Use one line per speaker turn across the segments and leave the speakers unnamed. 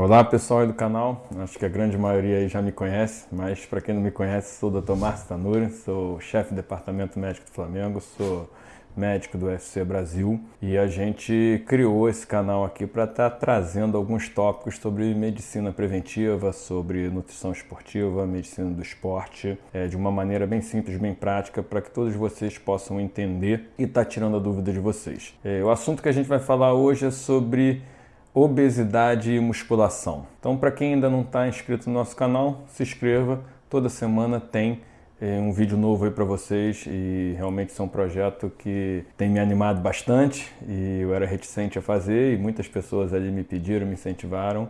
Olá pessoal aí do canal, acho que a grande maioria aí já me conhece, mas para quem não me conhece, sou o Dr. Márcio Tanuri, sou chefe do Departamento Médico do Flamengo, sou médico do UFC Brasil e a gente criou esse canal aqui para estar tá trazendo alguns tópicos sobre medicina preventiva, sobre nutrição esportiva, medicina do esporte, é, de uma maneira bem simples, bem prática, para que todos vocês possam entender e estar tá tirando a dúvida de vocês. É, o assunto que a gente vai falar hoje é sobre obesidade e musculação. Então, para quem ainda não está inscrito no nosso canal, se inscreva. Toda semana tem é, um vídeo novo aí para vocês e realmente isso é um projeto que tem me animado bastante e eu era reticente a fazer e muitas pessoas ali me pediram, me incentivaram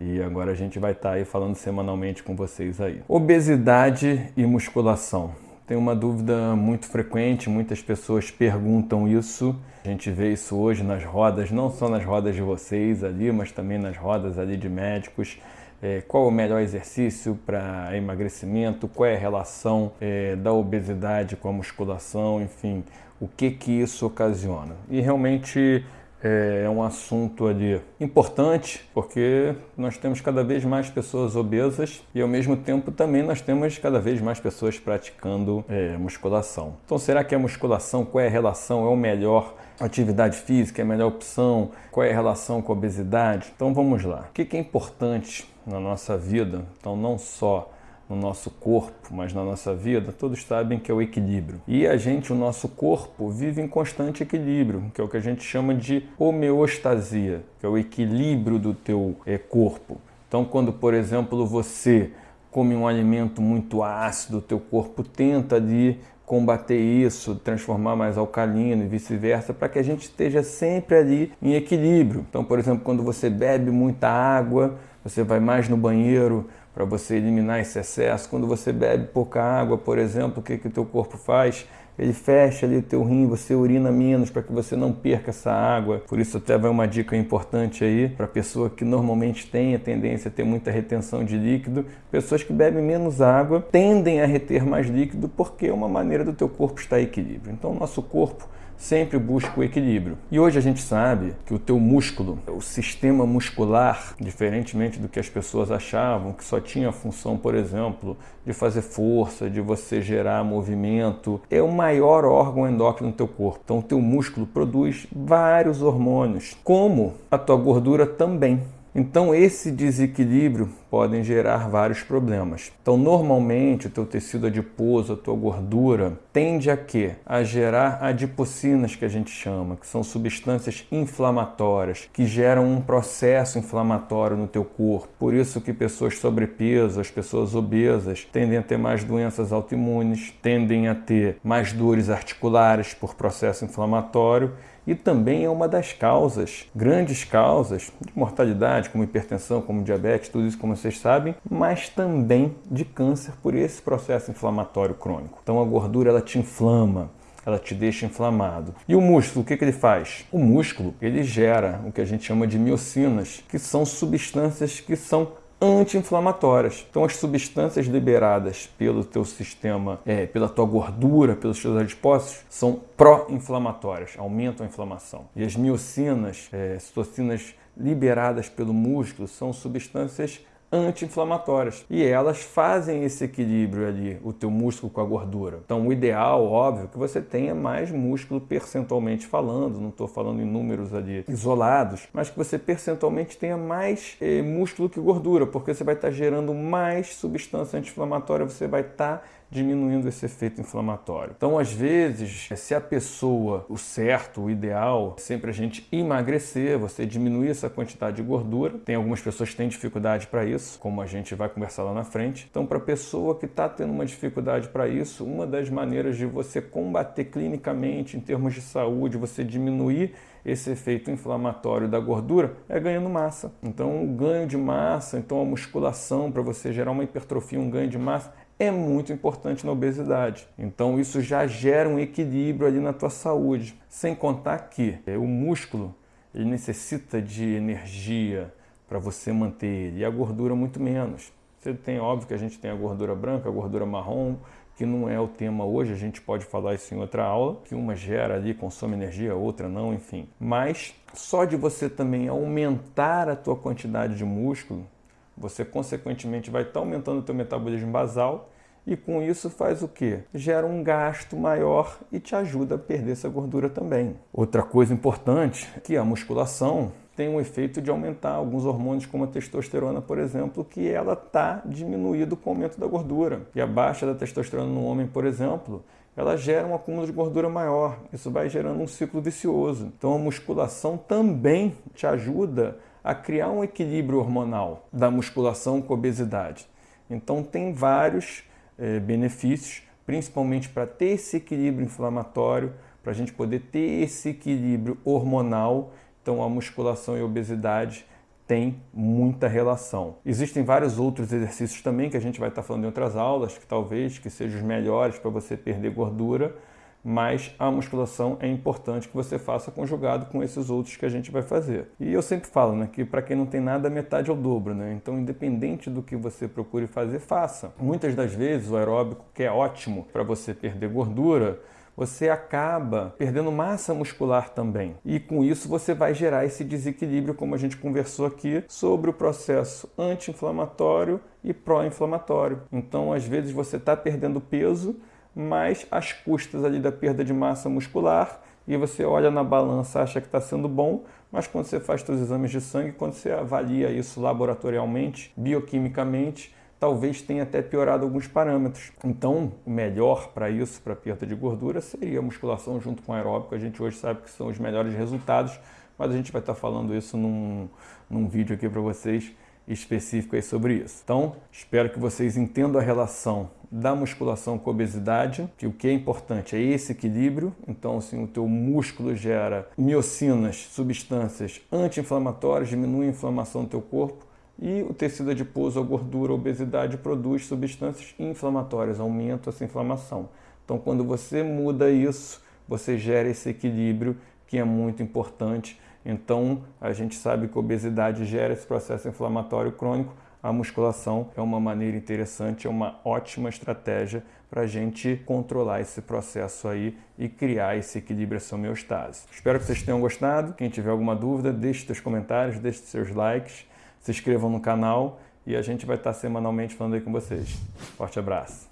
e agora a gente vai estar tá aí falando semanalmente com vocês aí. Obesidade e musculação. Tem uma dúvida muito frequente, muitas pessoas perguntam isso. A gente vê isso hoje nas rodas, não só nas rodas de vocês ali, mas também nas rodas ali de médicos. É, qual o melhor exercício para emagrecimento? Qual é a relação é, da obesidade com a musculação? Enfim, o que que isso ocasiona? E realmente é, é um assunto ali importante, porque nós temos cada vez mais pessoas obesas e ao mesmo tempo também nós temos cada vez mais pessoas praticando é, musculação. Então será que a musculação, qual é a relação, é o melhor atividade física, é a melhor opção, qual é a relação com a obesidade? Então vamos lá. O que é importante na nossa vida? Então não só no nosso corpo, mas na nossa vida, todos sabem que é o equilíbrio. E a gente, o nosso corpo, vive em constante equilíbrio, que é o que a gente chama de homeostasia, que é o equilíbrio do teu é, corpo. Então, quando, por exemplo, você come um alimento muito ácido, o teu corpo tenta ali combater isso, transformar mais alcalino e vice-versa, para que a gente esteja sempre ali em equilíbrio. Então, por exemplo, quando você bebe muita água, você vai mais no banheiro, para você eliminar esse excesso. Quando você bebe pouca água, por exemplo, o que, que o teu corpo faz? Ele fecha ali o teu rim, você urina menos para que você não perca essa água. Por isso até vai uma dica importante aí para pessoa que normalmente tem a tendência a ter muita retenção de líquido. Pessoas que bebem menos água tendem a reter mais líquido porque é uma maneira do teu corpo estar em equilíbrio. Então o nosso corpo sempre busca o equilíbrio. E hoje a gente sabe que o teu músculo, o sistema muscular, diferentemente do que as pessoas achavam, que só tinha a função, por exemplo, de fazer força, de você gerar movimento, é o maior órgão endócrino do teu corpo. Então o teu músculo produz vários hormônios, como a tua gordura também. Então esse desequilíbrio podem gerar vários problemas. Então normalmente o teu tecido adiposo, a tua gordura, tende a quê? A gerar adipocinas que a gente chama, que são substâncias inflamatórias, que geram um processo inflamatório no teu corpo. Por isso que pessoas sobrepeso, as pessoas obesas, tendem a ter mais doenças autoimunes, tendem a ter mais dores articulares por processo inflamatório e também é uma das causas, grandes causas de mortalidade, como hipertensão, como diabetes, tudo isso como vocês sabem, mas também de câncer por esse processo inflamatório crônico. Então a gordura ela te inflama, ela te deixa inflamado. E o músculo, o que, que ele faz? O músculo, ele gera o que a gente chama de miocinas, que são substâncias que são anti-inflamatórias. Então as substâncias liberadas pelo teu sistema, é, pela tua gordura, pelos teus adipócitos, são pró-inflamatórias, aumentam a inflamação. E as miocinas, é, citocinas liberadas pelo músculo, são substâncias anti-inflamatórias. E elas fazem esse equilíbrio ali, o teu músculo com a gordura. Então o ideal, óbvio, é que você tenha mais músculo percentualmente falando, não estou falando em números ali isolados, mas que você percentualmente tenha mais eh, músculo que gordura, porque você vai estar tá gerando mais substância anti-inflamatória, você vai estar tá diminuindo esse efeito inflamatório. Então, às vezes, se a pessoa, o certo, o ideal, é sempre a gente emagrecer, você diminuir essa quantidade de gordura. Tem algumas pessoas que têm dificuldade para isso, como a gente vai conversar lá na frente. Então, para a pessoa que está tendo uma dificuldade para isso, uma das maneiras de você combater clinicamente, em termos de saúde, você diminuir esse efeito inflamatório da gordura é ganhando massa. Então, o ganho de massa, então a musculação para você gerar uma hipertrofia, um ganho de massa, é muito importante na obesidade. Então isso já gera um equilíbrio ali na tua saúde. Sem contar que é, o músculo ele necessita de energia para você manter ele e a gordura muito menos. Você tem, óbvio que a gente tem a gordura branca, a gordura marrom, que não é o tema hoje, a gente pode falar isso em outra aula, que uma gera ali, consome energia, outra não, enfim. Mas só de você também aumentar a tua quantidade de músculo, você consequentemente vai estar tá aumentando o teu metabolismo basal e com isso faz o que? Gera um gasto maior e te ajuda a perder essa gordura também. Outra coisa importante é que a musculação tem um efeito de aumentar alguns hormônios como a testosterona, por exemplo, que ela está diminuído com o aumento da gordura. E a baixa da testosterona no homem, por exemplo, ela gera um acúmulo de gordura maior. Isso vai gerando um ciclo vicioso. Então a musculação também te ajuda a criar um equilíbrio hormonal da musculação com obesidade. Então tem vários é, benefícios, principalmente para ter esse equilíbrio inflamatório, para a gente poder ter esse equilíbrio hormonal. Então a musculação e a obesidade tem muita relação. Existem vários outros exercícios também que a gente vai estar falando em outras aulas, que talvez que sejam os melhores para você perder gordura, mas a musculação é importante que você faça conjugado com esses outros que a gente vai fazer. E eu sempre falo né, que para quem não tem nada, metade é o dobro. Né? Então, independente do que você procure fazer, faça. Muitas das vezes o aeróbico, que é ótimo para você perder gordura, você acaba perdendo massa muscular também. E com isso você vai gerar esse desequilíbrio, como a gente conversou aqui, sobre o processo anti-inflamatório e pró-inflamatório. Então, às vezes você está perdendo peso, mas as custas ali da perda de massa muscular e você olha na balança, acha que está sendo bom, mas quando você faz seus exames de sangue, quando você avalia isso laboratorialmente, bioquimicamente, talvez tenha até piorado alguns parâmetros. Então, o melhor para isso, para perda de gordura, seria a musculação junto com aeróbico. A gente hoje sabe que são os melhores resultados, mas a gente vai estar falando isso num, num vídeo aqui para vocês específico aí sobre isso. Então, espero que vocês entendam a relação da musculação com a obesidade, que o que é importante é esse equilíbrio. Então, assim, o teu músculo gera miocinas, substâncias anti-inflamatórias, diminui a inflamação do teu corpo, e o tecido adiposo, a gordura, a obesidade produz substâncias inflamatórias, aumenta essa inflamação. Então, quando você muda isso, você gera esse equilíbrio que é muito importante então, a gente sabe que a obesidade gera esse processo inflamatório crônico. A musculação é uma maneira interessante, é uma ótima estratégia para a gente controlar esse processo aí e criar esse equilíbrio, essa homeostase. Espero que vocês tenham gostado. Quem tiver alguma dúvida, deixe seus comentários, deixe seus likes, se inscrevam no canal e a gente vai estar semanalmente falando aí com vocês. Forte abraço!